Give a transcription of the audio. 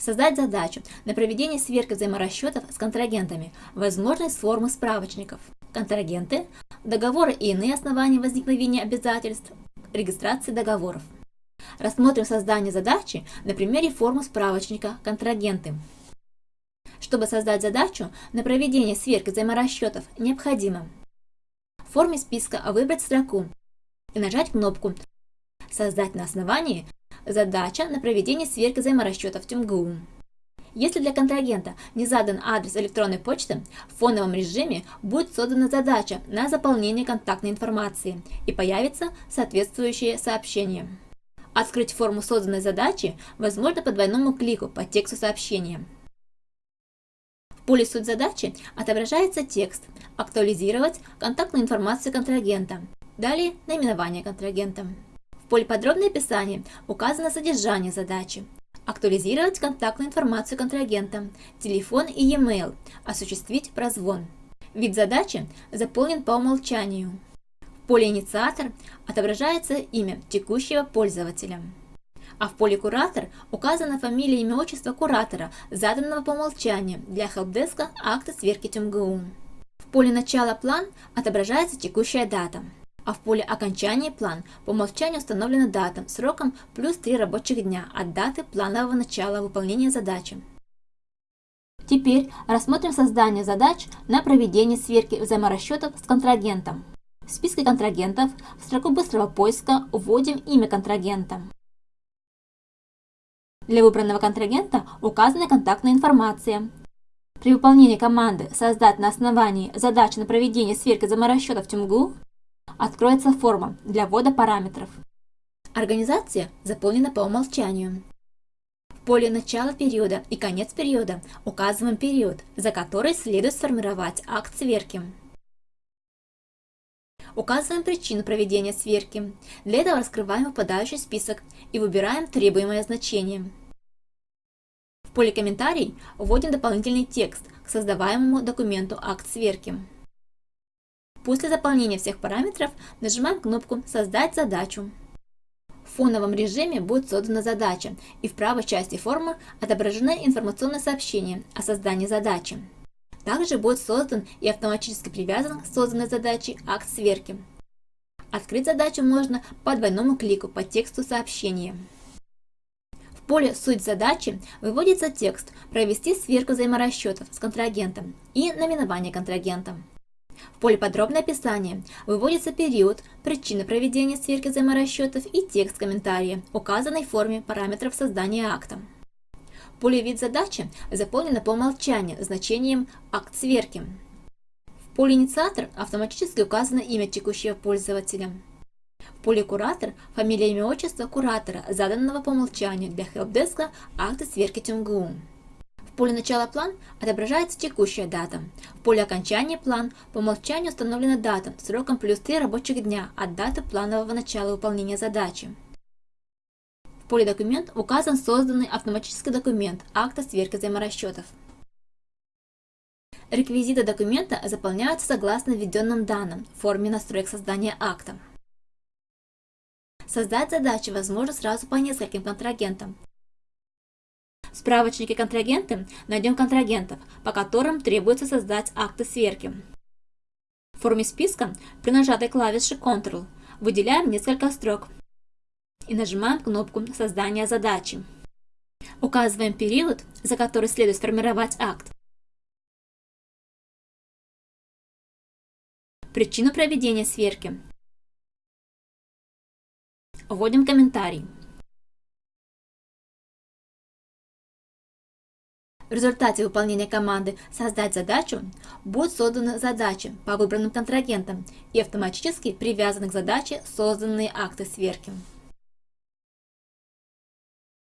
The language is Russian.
Создать задачу на проведение сверки взаиморасчетов с контрагентами, возможность формы справочников. Контрагенты, договоры и иные основания возникновения обязательств, регистрации договоров. Рассмотрим создание задачи на примере формы справочника «Контрагенты». Чтобы создать задачу на проведение сверки взаиморасчетов, необходимо в форме списка выбрать строку и нажать кнопку «Создать на основании задача на проведение сверки взаиморасчетов ТюмГУ». Если для контрагента не задан адрес электронной почты, в фоновом режиме будет создана задача на заполнение контактной информации и появится соответствующее сообщение. Открыть форму созданной задачи возможно по двойному клику по тексту сообщения. В поле «Суть задачи» отображается текст «Актуализировать контактную информацию контрагента». Далее наименование контрагента. В поле «Подробное описание» указано содержание задачи. Актуализировать контактную информацию контрагента, телефон и e-mail, осуществить прозвон. Вид задачи заполнен по умолчанию поле «Инициатор» отображается имя текущего пользователя. А в поле «Куратор» указана фамилия, имя, отчество куратора, заданного по умолчанию для хелпдеска акта сверки ТМГУ. В поле «Начало план» отображается текущая дата, а в поле «Окончание план» по умолчанию установлена дата сроком плюс 3 рабочих дня от даты планового начала выполнения задачи. Теперь рассмотрим создание задач на проведение сверки взаиморасчетов с контрагентом. В списке контрагентов в строку быстрого поиска вводим имя контрагента. Для выбранного контрагента указана контактная информация. При выполнении команды «Создать на основании задачи на проведение сверки заморасчетов ТюМГУ» откроется форма для ввода параметров. Организация заполнена по умолчанию. В поле начала периода и конец периода указываем период, за который следует сформировать акт сверки. Указываем причину проведения сверки. Для этого раскрываем выпадающий список и выбираем требуемое значение. В поле «Комментарий» вводим дополнительный текст к создаваемому документу акт сверки. После заполнения всех параметров нажимаем кнопку «Создать задачу». В фоновом режиме будет создана задача, и в правой части формы отображено информационное сообщение о создании задачи. Также будет создан и автоматически привязан к созданной задаче акт сверки. Открыть задачу можно по двойному клику по тексту сообщения. В поле «Суть задачи» выводится текст «Провести сверку взаиморасчетов с контрагентом» и наименование контрагента. Поле «Подробное описание» выводится период, причина проведения сверки взаиморасчетов и текст комментария, указанный в форме параметров создания акта. Поле «Вид задачи» заполнено по умолчанию значением «Акт сверки». В поле «Инициатор» автоматически указано имя текущего пользователя. В поле «Куратор» – фамилия, имя, отчество куратора, заданного по умолчанию для хелпдеска акта сверки ТМГУ. В поле «Начало план» отображается текущая дата. В поле «Окончание план» по умолчанию установлена дата сроком плюс 3 рабочих дня от даты планового начала выполнения задачи поле «Документ» указан созданный автоматический документ акта сверки взаиморасчетов. Реквизиты документа заполняются согласно введенным данным в форме настроек создания акта. Создать задачи возможно сразу по нескольким контрагентам. В справочнике «Контрагенты» найдем контрагентов, по которым требуется создать акты сверки. В форме списка при нажатой клавише Ctrl выделяем несколько строк и нажимаем кнопку «Создание задачи». Указываем период, за который следует сформировать акт. Причину проведения сверки. Вводим комментарий. В результате выполнения команды «Создать задачу» будут созданы задачи по выбранным контрагентам и автоматически привязаны к задаче созданные акты сверки.